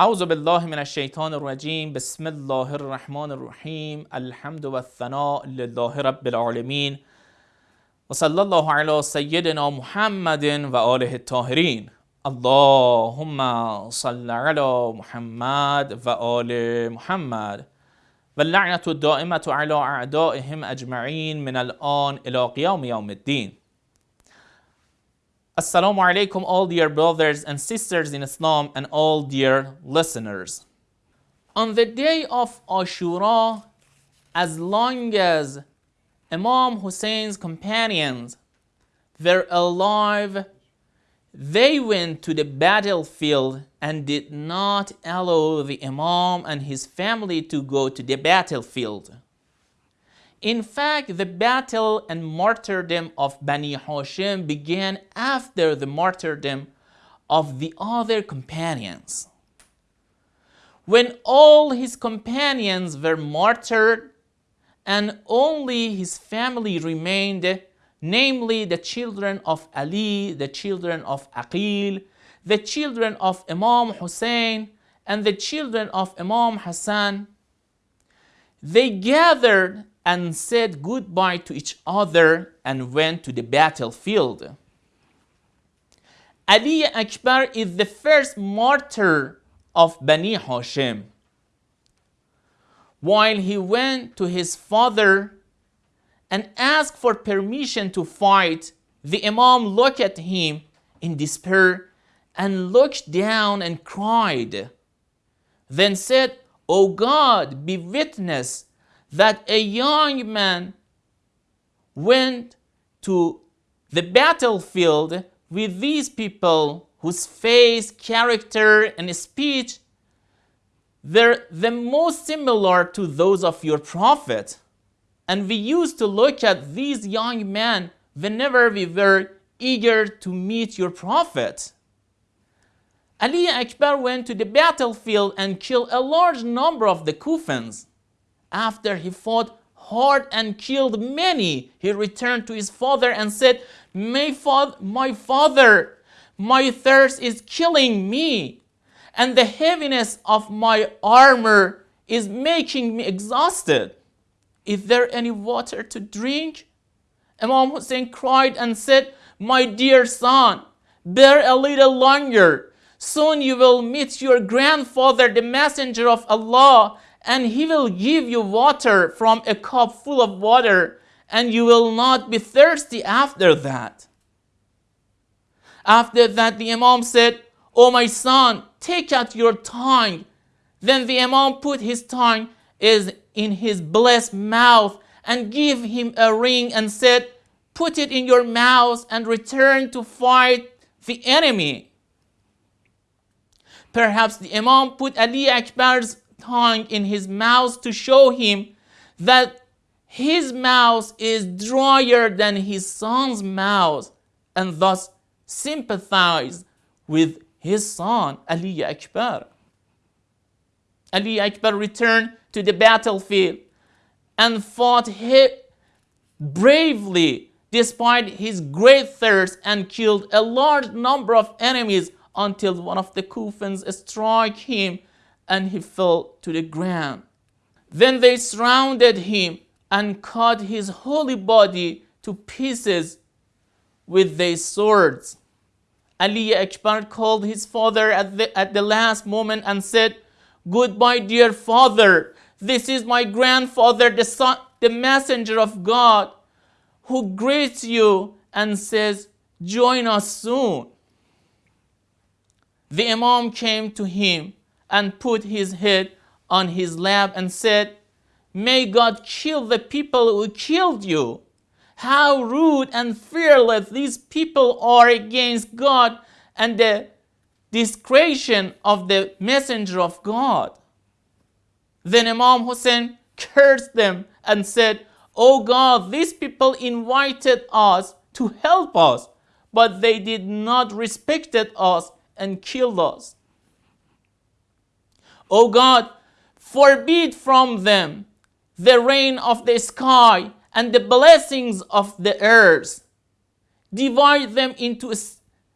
أعوذ بالله من الشيطان الرجيم. بسم الله الرحمن الرحيم. الحمد والثناء لله رب العالمين. وصلى الله على سيدنا محمد وآله الطاهرين. اللهم صل على محمد وآل محمد. واللعنة الدائمة على أعدائهم أجمعين من الآن إلى قيام يوم الدين. Assalamu alaikum, all dear brothers and sisters in Islam and all dear listeners. On the day of Ashura, as long as Imam Hussein's companions were alive, they went to the battlefield and did not allow the Imam and his family to go to the battlefield. In fact, the battle and martyrdom of Bani Hashim began after the martyrdom of the other companions. When all his companions were martyred and only his family remained, namely the children of Ali, the children of Aqil, the children of Imam Hussein, and the children of Imam Hassan, they gathered and said goodbye to each other and went to the battlefield. Ali Akbar is the first martyr of Bani Hashim. While he went to his father and asked for permission to fight, the Imam looked at him in despair and looked down and cried. Then said, O God, be witness that a young man went to the battlefield with these people whose face, character, and speech they're the most similar to those of your prophet. And we used to look at these young men whenever we were eager to meet your prophet. Ali Akbar went to the battlefield and killed a large number of the Kufans. After he fought hard and killed many, he returned to his father and said, my, fa my father, my thirst is killing me, and the heaviness of my armor is making me exhausted. Is there any water to drink? Imam Hussein cried and said, My dear son, bear a little longer. Soon you will meet your grandfather, the messenger of Allah, and he will give you water from a cup full of water, and you will not be thirsty after that. After that, the Imam said, O my son, take out your tongue. Then the Imam put his tongue is in his blessed mouth and give him a ring and said, Put it in your mouth and return to fight the enemy. Perhaps the Imam put Ali Akbar's tongue in his mouth to show him that his mouth is drier than his son's mouth and thus sympathize with his son Ali Akbar. Ali Akbar returned to the battlefield and fought bravely despite his great thirst and killed a large number of enemies until one of the Kufans struck him and he fell to the ground. Then they surrounded him and cut his holy body to pieces with their swords. Ali Akbar called his father at the, at the last moment and said, Goodbye, dear father. This is my grandfather, the, son, the messenger of God, who greets you and says, Join us soon. The Imam came to him and put his head on his lap and said, May God kill the people who killed you. How rude and fearless these people are against God and the discretion of the messenger of God. Then Imam Hussein cursed them and said, Oh God, these people invited us to help us, but they did not respect us and killed us. O God, forbid from them the rain of the sky and the blessings of the earth. Divide them into,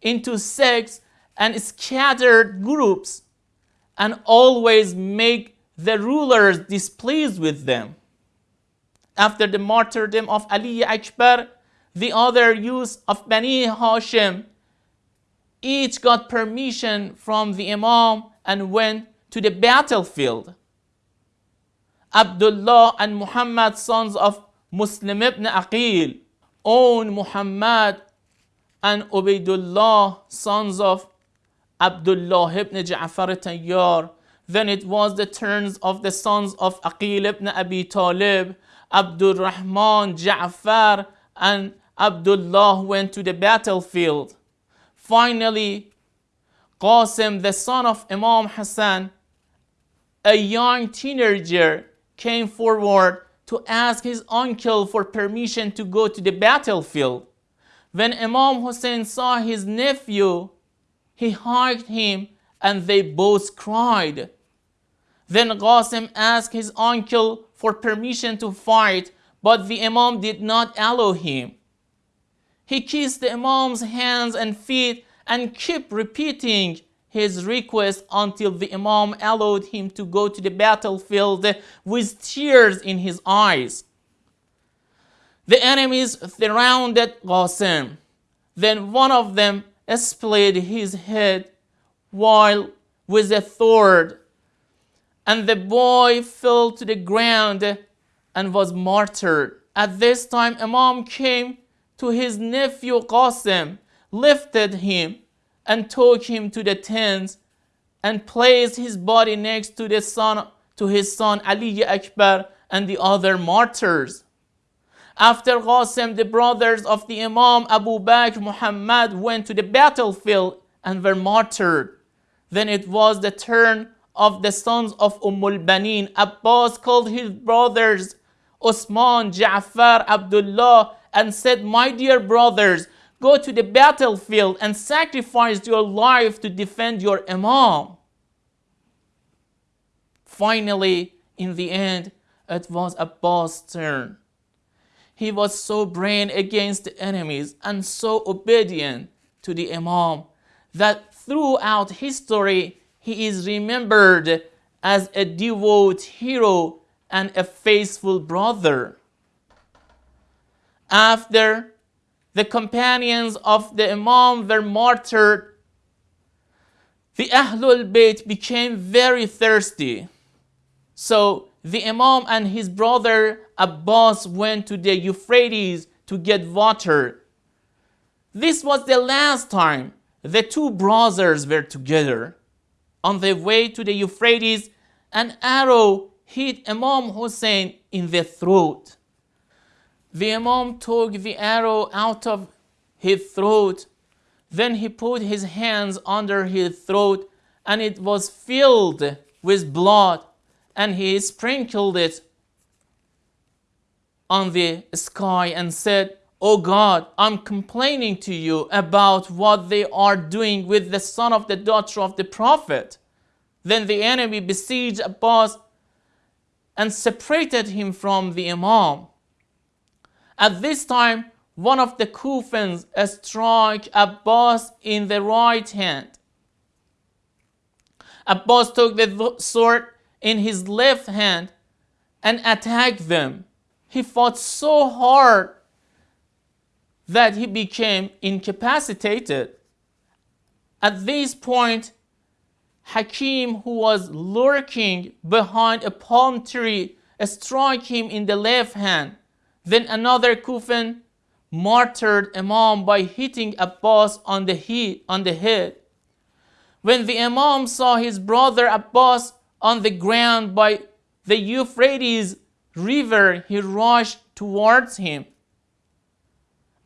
into sects and scattered groups and always make the rulers displeased with them. After the martyrdom of Ali Akbar, the other youths of Bani Hashim each got permission from the Imam and went to the battlefield. Abdullah and Muhammad, sons of Muslim ibn Aqil, own Muhammad and Ubaidullah, sons of Abdullah ibn Ja'far Tayyar. Then it was the turns of the sons of Aqil ibn Abi Talib, Abdul Rahman, Ja'far, and Abdullah went to the battlefield. Finally, Qasim, the son of Imam Hassan, a young teenager, came forward to ask his uncle for permission to go to the battlefield. When Imam Hussein saw his nephew, he hugged him and they both cried. Then Qasim asked his uncle for permission to fight, but the Imam did not allow him. He kissed the Imam's hands and feet and kept repeating his request until the Imam allowed him to go to the battlefield with tears in his eyes. The enemies surrounded Qasim. Then one of them split his head while with a sword, and the boy fell to the ground and was martyred. At this time, Imam came to his nephew Qasim, lifted him, and took him to the tents, and placed his body next to the son to his son Ali Akbar and the other martyrs. After Qasim, the brothers of the Imam Abu Bakr Muhammad went to the battlefield and were martyred. Then it was the turn of the sons of Ummul Banin. Abbas called his brothers Osman, Ja'far, Abdullah, and said, My dear brothers, go to the battlefield and sacrifice your life to defend your Imam. Finally, in the end, it was Abbas' turn. He was so brave against the enemies and so obedient to the Imam that throughout history he is remembered as a devout hero and a faithful brother. After the companions of the Imam were martyred, the Ahlul Bayt became very thirsty. So the Imam and his brother Abbas went to the Euphrates to get water. This was the last time the two brothers were together. On the way to the Euphrates, an arrow hit Imam Hussein in the throat. The Imam took the arrow out of his throat. Then he put his hands under his throat and it was filled with blood and he sprinkled it on the sky and said, Oh God, I'm complaining to you about what they are doing with the son of the daughter of the prophet. Then the enemy besieged Abbas and separated him from the Imam. At this time, one of the Kufans struck Abbas in the right hand. Abbas took the sword in his left hand and attacked them. He fought so hard that he became incapacitated. At this point, Hakim, who was lurking behind a palm tree, struck him in the left hand. Then another Kufan martyred Imam by hitting Abbas on the, head, on the head. When the Imam saw his brother Abbas on the ground by the Euphrates river, he rushed towards him.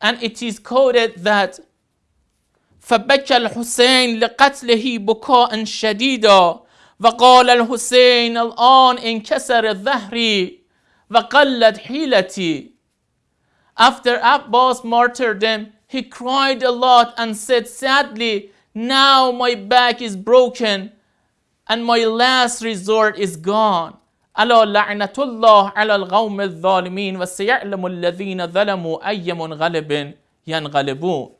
And it is quoted that فبكى الحسين لقتله بكاء شديدا وقال الحسين الآن انكسر ظهري وقلت حيلتي after Abbas martyrdom, he cried a lot and said sadly, Now my back is broken and my last resort is gone. ألا لعنة الله على القوم الظالمين وسيعلم الذين ظلموا أي منغلب ينغلبون